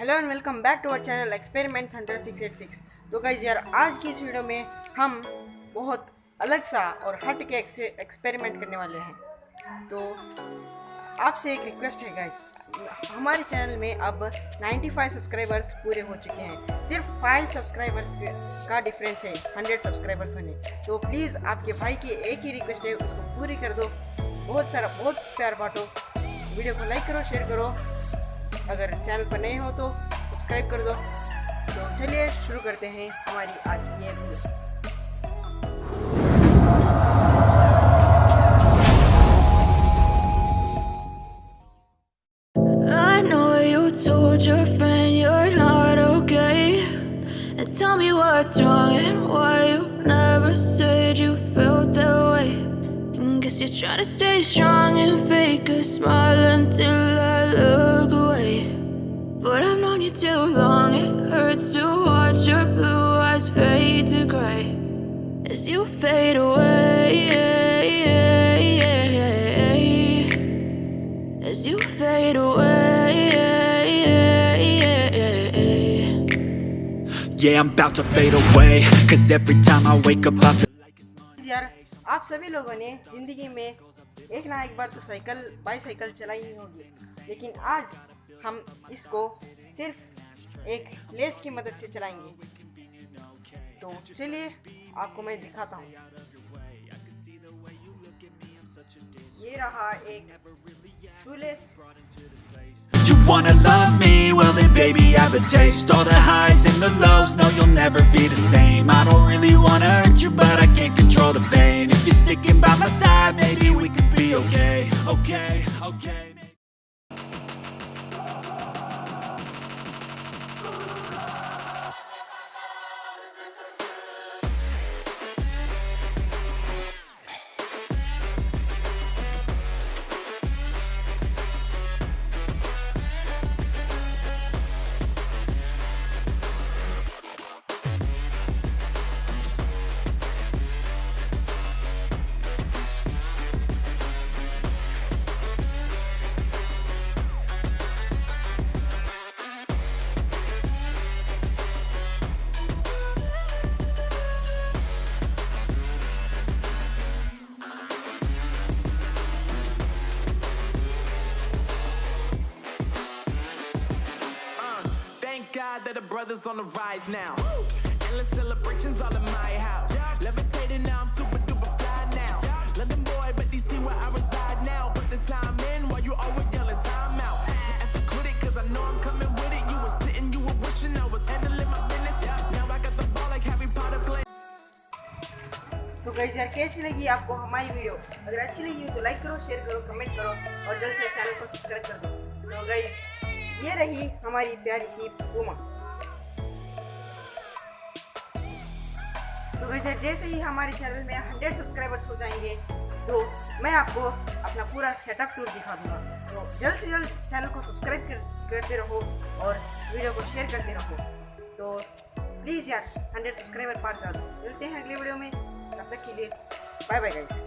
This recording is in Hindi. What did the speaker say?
Hello and welcome back to our channel experiments hundred six eight six तो गाइज़ यार, आज की इस वीडियो में हम बहुत अलग सा और हट के एक्सपेरिमेंट करने वाले हैं। तो आपसे एक रिक्वेस्ट है गाइज़ हमारे चैनल में अब 95 सब्सक्राइबर्स पूरे हो चुके हैं। सिर्फ़ 5 सब्सक्राइबर्स का डिफरेंस है 100 सब्सक्राइबर्स होने। तो प्लीज़ आपके भाई की एक ही रिक्वेस्ट है, उसको पूरी कर दो। बहुत सारा, बहुत प्यार बांटो। वीडियो को लाइक करो शेयर करो। अगर चैनल पर नए हो तो सब्सक्राइब कर दो तो चलिए शुरू करते हैं हमारी आज की ये video told your friend you're not okay. And tell me what's wrong and why you never said you felt that way. And guess you're trying to stay strong and fake a smile until. But I've known you too long, it hurts to watch your blue eyes fade to gray as you fade away. As you fade away. Yeah, I'm about to fade away. Cause every time I wake up, I feel यार आप सभी लोगों ने ज़िंदगी में एक ना एक बार तो साइकिल बाईसाइकिल चलाई ही होगी लेकिन आज हम इसको सिर्फ़ एक लेस की मदद से चलाएँगे तो चलिए आपको मैं दिखाता हूँ ये रहा एक shoelace You wanna love me? Well then baby I have a taste All the highs and the lows, no you'll never be the same I don't really wanna hurt you but I can't control the pain If you're sticking by my side, maybe we could be okay Okay, okay Thank God that the brothers on the rise now. Endless celebrations all in my house. Levitating now, I'm super duper fly now. London boy, but DC where I reside now. Put the time in while you always yelling time out. And for quit it, cause I know I'm coming with it. You were sitting, you were wishing I was handling my business. Now I got the ball like Harry Potter playing. तो गाइस यार कैसी लगी आपको हमारी वीडियो अगर अच्छी लगी हो तो लाइक करो शेयर करो कमेंट करो और जल्द से चैनल को सब्सक्राइब कर दो तो गाइस ये रही हमारी प्यारी सी पूमा तो वैसे जैसे ही हमारे चैनल में 100 सब्सक्राइबर्स हो जाएँगे। तो मैं आपको अपना पूरा सेटअप टूर दिखा दूँगा। तो जल्द से जल्द चैनल को सब्सक्राइब कर, करते रहो और वीडियो को शेयर करते रहो। तो प्लीज़ यार 100 सब्सक्राइबर पार कर दो। मिलते हैं अगले वीडियो में। तब तक के लिए बाय बाय गाइस